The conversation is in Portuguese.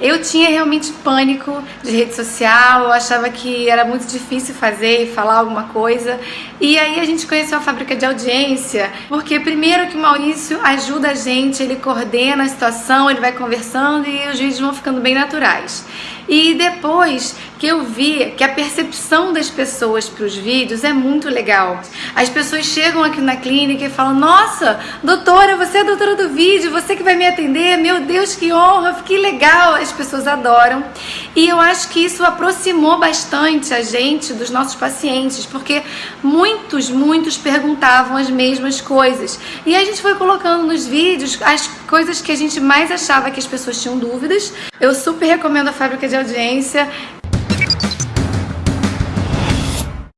Eu tinha realmente pânico de rede social, eu achava que era muito difícil fazer e falar alguma coisa. E aí a gente conheceu a fábrica de audiência, porque primeiro que o Maurício ajuda a gente, ele coordena a situação, ele vai conversando e os vídeos vão ficando bem naturais. E depois que eu vi que a percepção das pessoas para os vídeos é muito legal. As pessoas chegam aqui na clínica e falam: Nossa, doutora, você é a doutora do vídeo, você que vai me atender, meu Deus, que honra, que legal. As pessoas adoram. E eu acho que isso aproximou bastante a gente dos nossos pacientes, porque muitos, muitos perguntavam as mesmas coisas. E a gente foi colocando nos vídeos as coisas que a gente mais achava que as pessoas tinham dúvidas. Eu super recomendo a fábrica de audiência.